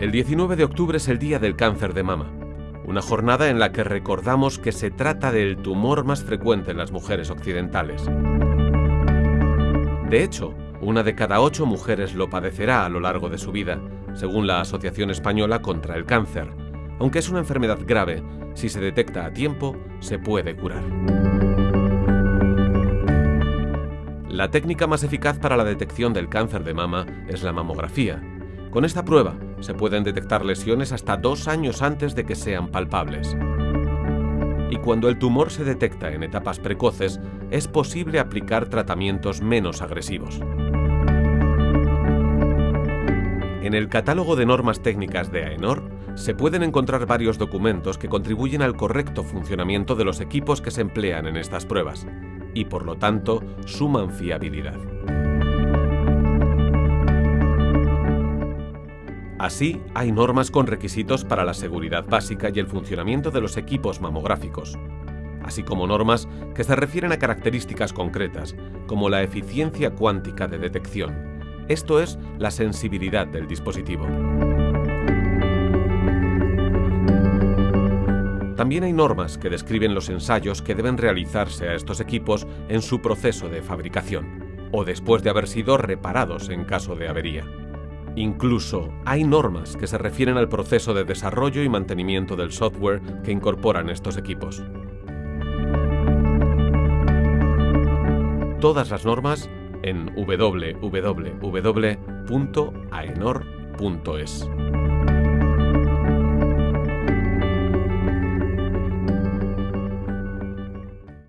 El 19 de octubre es el Día del Cáncer de Mama, una jornada en la que recordamos que se trata del tumor más frecuente en las mujeres occidentales. De hecho, una de cada ocho mujeres lo padecerá a lo largo de su vida, según la Asociación Española contra el Cáncer. Aunque es una enfermedad grave, si se detecta a tiempo, se puede curar. La técnica más eficaz para la detección del cáncer de mama es la mamografía. Con esta prueba se pueden detectar lesiones hasta dos años antes de que sean palpables. Y cuando el tumor se detecta en etapas precoces, es posible aplicar tratamientos menos agresivos. En el catálogo de normas técnicas de AENOR se pueden encontrar varios documentos que contribuyen al correcto funcionamiento de los equipos que se emplean en estas pruebas y por lo tanto suman fiabilidad. Así, hay normas con requisitos para la seguridad básica y el funcionamiento de los equipos mamográficos, así como normas que se refieren a características concretas, como la eficiencia cuántica de detección, esto es la sensibilidad del dispositivo. También hay normas que describen los ensayos que deben realizarse a estos equipos en su proceso de fabricación, o después de haber sido reparados en caso de avería. Incluso hay normas que se refieren al proceso de desarrollo y mantenimiento del software que incorporan estos equipos. Todas las normas en www.aenor.es.